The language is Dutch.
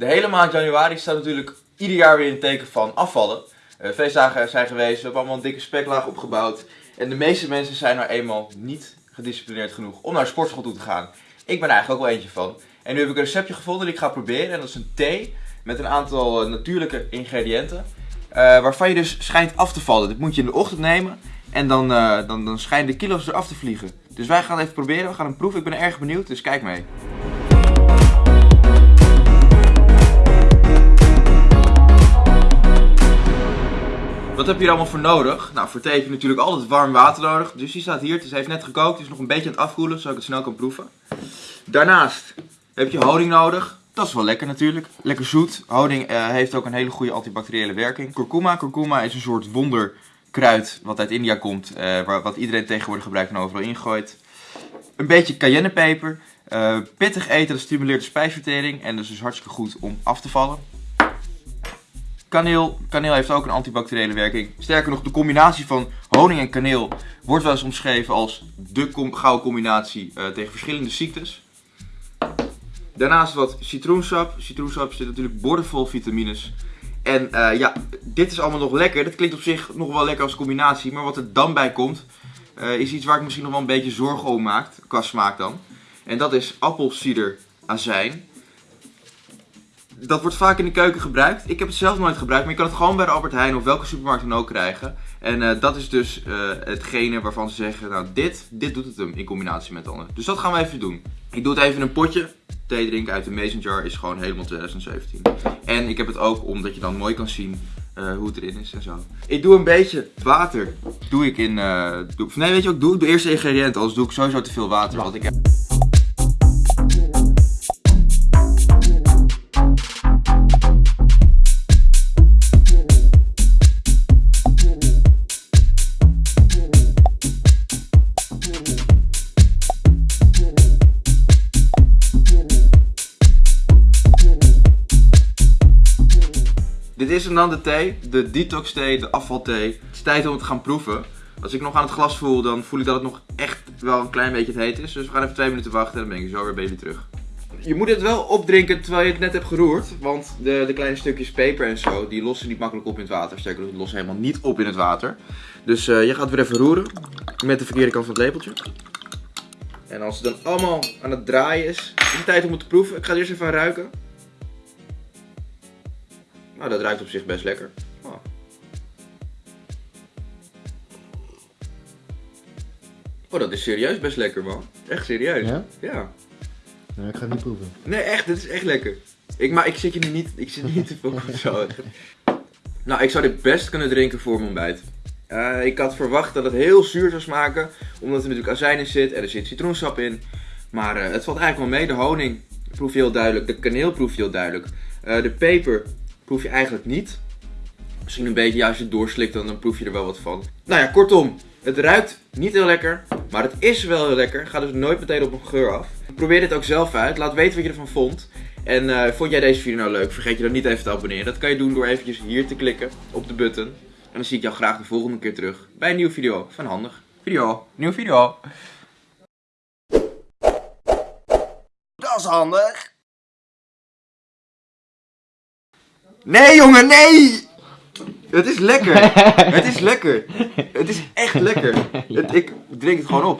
De hele maand januari staat natuurlijk ieder jaar weer in teken van afvallen. Uh, feestdagen zijn geweest, we hebben allemaal een dikke speklaag opgebouwd. En de meeste mensen zijn nou eenmaal niet gedisciplineerd genoeg om naar sportschool toe te gaan. Ik ben er eigenlijk ook wel eentje van. En nu heb ik een receptje gevonden die ik ga proberen. En dat is een thee met een aantal eh, natuurlijke ingrediënten. Uh, waarvan je dus schijnt af te vallen. Dit moet je in de ochtend nemen. En dan, uh, dan, dan schijnen de kilo's eraf te vliegen. Dus wij gaan het even proberen. We gaan hem proeven. Ik ben erg benieuwd. Dus kijk mee. Heb je allemaal voor nodig? Nou, voor thee heb je natuurlijk altijd warm water nodig. Dus die staat hier. Het heeft net gekookt. Het is nog een beetje aan het afkoelen, zodat ik het snel kan proeven. Daarnaast heb je honing nodig. Dat is wel lekker natuurlijk. Lekker zoet. Honing uh, heeft ook een hele goede antibacteriële werking. Kurkuma. Kurkuma is een soort wonderkruid wat uit India komt. Uh, wat iedereen tegenwoordig gebruikt en overal ingooit. Een beetje cayennepeper. Uh, pittig eten, dat stimuleert de spijsvertering. En dat is dus hartstikke goed om af te vallen. Kaneel. Kaneel heeft ook een antibacteriële werking. Sterker nog, de combinatie van honing en kaneel wordt wel eens omschreven als de com gouden combinatie uh, tegen verschillende ziektes. Daarnaast wat citroensap. Citroensap zit natuurlijk bordenvol vitamines. En uh, ja, dit is allemaal nog lekker. Dat klinkt op zich nog wel lekker als combinatie. Maar wat er dan bij komt, uh, is iets waar ik misschien nog wel een beetje zorgen om maak. Qua smaak dan. En dat is appelsieder azijn dat wordt vaak in de keuken gebruikt. Ik heb het zelf nooit gebruikt, maar je kan het gewoon bij de Albert Heijn of welke supermarkt dan ook krijgen. En uh, dat is dus uh, hetgene waarvan ze zeggen, nou dit, dit doet het hem in combinatie met andere. Dus dat gaan we even doen. Ik doe het even in een potje. Thee drinken uit de mason jar is gewoon helemaal 2017. En ik heb het ook omdat je dan mooi kan zien uh, hoe het erin is en zo. Ik doe een beetje water. Doe ik in, nee weet je wat ik doe? De ingrediënten, anders doe ik sowieso te veel water. Ik heb... Dit is dan de thee, de detox thee, de afvalthee. Het is tijd om het te gaan proeven. Als ik nog aan het glas voel, dan voel ik dat het nog echt wel een klein beetje het heet is. Dus we gaan even twee minuten wachten en dan ben ik zo weer bij jullie terug. Je moet het wel opdrinken terwijl je het net hebt geroerd. Want de, de kleine stukjes peper en zo, die lossen niet makkelijk op in het water. Sterker nog, lossen helemaal niet op in het water. Dus uh, je gaat weer even roeren. Met de verkeerde kant van het lepeltje. En als het dan allemaal aan het draaien is, is het tijd om het te proeven. Ik ga er eerst even ruiken. Nou, dat ruikt op zich best lekker. Oh. oh, dat is serieus best lekker, man. Echt serieus. Ja? Ja. Nou, ik ga het niet proeven. Nee, echt, dit is echt lekker. Ik, maar ik zit je nu niet, ik zit niet te veel op zo. nou, ik zou dit best kunnen drinken voor mijn ontbijt. Uh, ik had verwacht dat het heel zuur zou smaken, omdat er natuurlijk azijn in zit en er zit citroensap in. Maar uh, het valt eigenlijk wel mee. De honing proef je heel duidelijk, de kaneel proef je heel duidelijk. Uh, de peper proef je eigenlijk niet. Misschien een beetje, ja, als je het doorslikt, dan, dan proef je er wel wat van. Nou ja, kortom, het ruikt niet heel lekker, maar het is wel heel lekker. Ga dus nooit meteen op een geur af. Probeer dit ook zelf uit. Laat weten wat je ervan vond. En uh, vond jij deze video nou leuk? Vergeet je dan niet even te abonneren. Dat kan je doen door eventjes hier te klikken op de button. En dan zie ik jou graag de volgende keer terug bij een nieuwe video van Handig. Video, nieuwe video. Dat is handig. Nee jongen, nee! Het is lekker. het is lekker. Het is echt lekker. Ik drink het gewoon op.